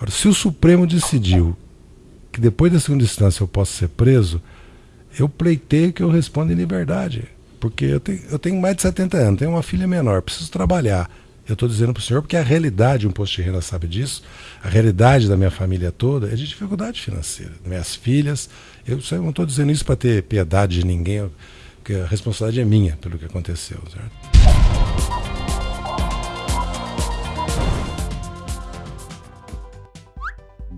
Agora, se o Supremo decidiu que depois da segunda instância eu posso ser preso, eu pleiteio que eu responda em liberdade. Porque eu tenho, eu tenho mais de 70 anos, tenho uma filha menor, preciso trabalhar. Eu estou dizendo para o senhor porque a realidade, um posto de renda sabe disso, a realidade da minha família toda é de dificuldade financeira. Minhas filhas, eu, eu não estou dizendo isso para ter piedade de ninguém, porque a responsabilidade é minha pelo que aconteceu. Certo?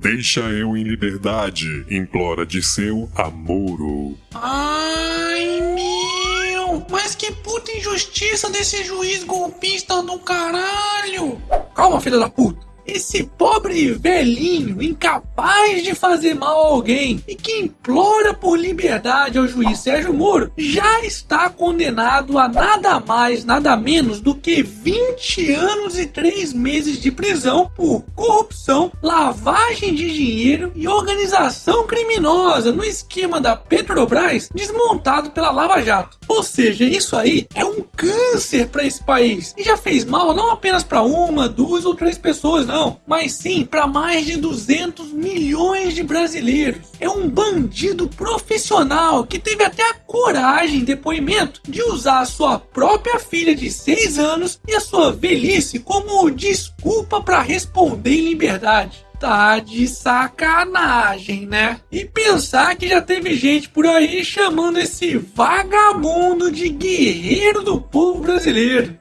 Deixa eu em liberdade, implora de seu Amoro. Ai, meu! Mas que puta injustiça desse juiz golpista do caralho! Calma, filha da puta! Esse pobre velhinho, incapaz de fazer mal a alguém e que implora por liberdade ao juiz Sérgio Moro, já está condenado a nada mais, nada menos do que 20 anos e 3 meses de prisão por corrupção, lavagem de dinheiro e organização criminosa no esquema da Petrobras desmontado pela Lava Jato. Ou seja, isso aí é um câncer para esse país e já fez mal não apenas para uma, duas ou três pessoas, não, mas sim para mais de 200 milhões de brasileiros. É um bandido profissional que teve até a coragem em depoimento de usar a sua própria filha de 6 anos e a sua velhice como desculpa para responder em liberdade tá de sacanagem, né? E pensar que já teve gente por aí chamando esse vagabundo de guerreiro do povo brasileiro.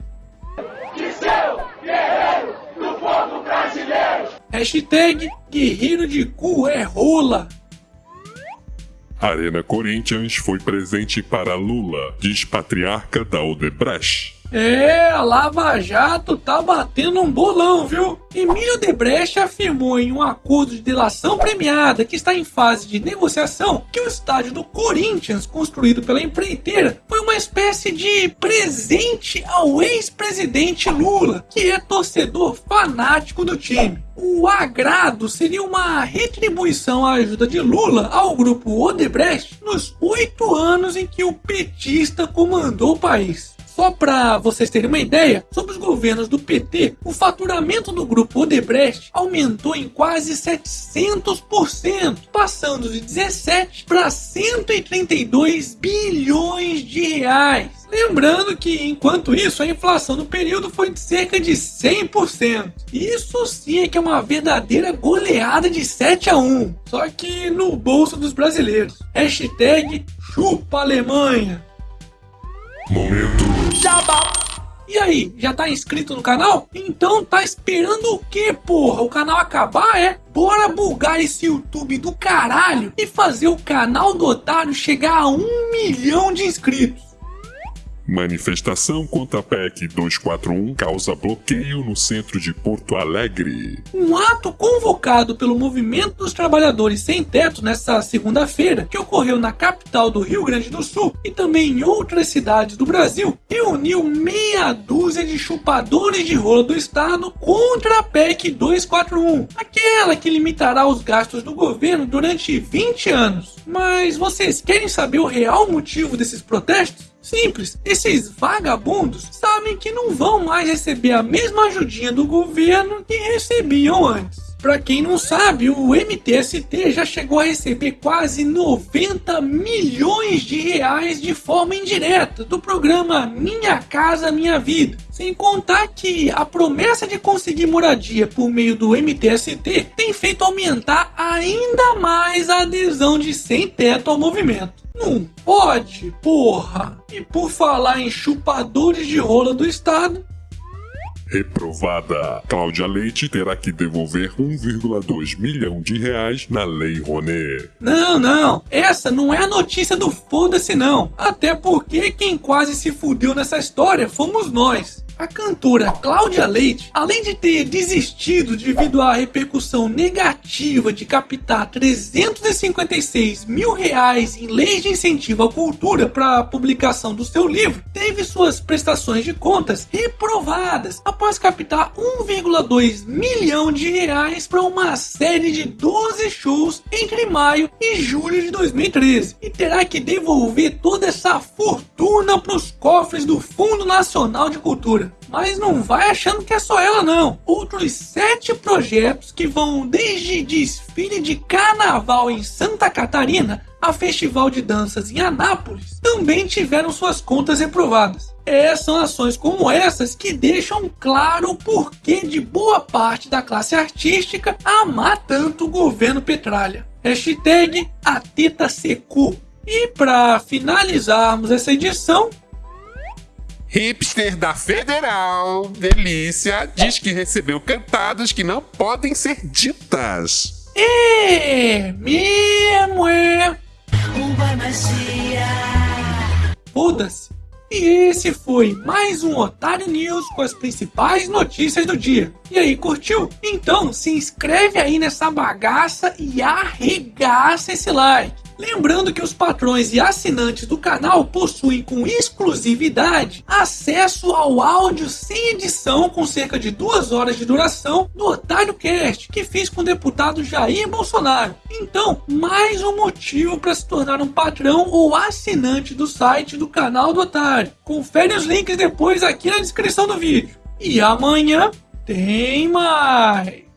De seu guerreiro do povo brasileiro. Hashtag guerreiro de cu é rola. Arena Corinthians foi presente para Lula, diz patriarca da Odebrecht. É, a Lava Jato tá batendo um bolão, viu? Emílio Debrecht afirmou em um acordo de delação premiada que está em fase de negociação que o estádio do Corinthians, construído pela empreiteira, foi uma espécie de presente ao ex-presidente Lula, que é torcedor fanático do time. O agrado seria uma retribuição à ajuda de Lula ao grupo Odebrecht nos oito anos em que o petista comandou o país. Só para vocês terem uma ideia, sob os governos do PT, o faturamento do grupo Odebrecht aumentou em quase 700%, passando de 17 para 132 bilhões de reais. Lembrando que, enquanto isso, a inflação no período foi de cerca de 100%. Isso sim é que é uma verdadeira goleada de 7 a 1, só que no bolso dos brasileiros. Hashtag chupa Alemanha. Momento Jabá. E aí, já tá inscrito no canal? Então tá esperando o que, porra? O canal acabar é? Bora bugar esse YouTube do caralho e fazer o canal do Otário chegar a um milhão de inscritos. Manifestação contra a PEC 241 causa bloqueio no centro de Porto Alegre. Um ato convocado pelo Movimento dos Trabalhadores Sem Teto nesta segunda-feira, que ocorreu na capital do Rio Grande do Sul e também em outras cidades do Brasil, reuniu meia dúzia de chupadores de rola do Estado contra a PEC 241, aquela que limitará os gastos do governo durante 20 anos. Mas vocês querem saber o real motivo desses protestos? Simples, esses vagabundos sabem que não vão mais receber a mesma ajudinha do governo que recebiam antes. Para quem não sabe, o MTST já chegou a receber quase 90 milhões de reais de forma indireta do programa Minha Casa Minha Vida. Sem contar que a promessa de conseguir moradia por meio do MTST tem feito aumentar ainda mais a adesão de sem teto ao movimento. Não pode, porra! E por falar em chupadores de rola do Estado, Reprovada. Cláudia Leite terá que devolver 1,2 milhão de reais na Lei Rouanet. Não, não. Essa não é a notícia do foda-se não. Até porque quem quase se fudeu nessa história fomos nós. A cantora Cláudia Leite, além de ter desistido devido à repercussão negativa de captar 356 mil reais em leis de incentivo à cultura para a publicação do seu livro, teve suas prestações de contas reprovadas após captar 1,2 milhão de reais para uma série de 12 shows entre maio e julho de 2013 e terá que devolver toda essa fortuna para os cofres do Fundo Nacional de Cultura. Mas não vai achando que é só ela, não. Outros sete projetos que vão desde desfile de carnaval em Santa Catarina a festival de danças em Anápolis também tiveram suas contas reprovadas. É, são ações como essas que deixam claro o porquê de boa parte da classe artística amar tanto o governo Petralha. Hashtag AtetaSecu. E para finalizarmos essa edição, Hipster da Federal, delícia, diz que recebeu cantadas que não podem ser ditas. é mesmo é. Uma magia. Foda-se. E esse foi mais um Otário News com as principais notícias do dia. E aí, curtiu? Então se inscreve aí nessa bagaça e arregaça esse like. Lembrando que os patrões e assinantes do canal possuem com exclusividade acesso ao áudio sem edição com cerca de duas horas de duração do Otário Cast que fiz com o deputado Jair Bolsonaro. Então, mais um motivo para se tornar um patrão ou assinante do site do canal do Otário. Confere os links depois aqui na descrição do vídeo. E amanhã tem mais!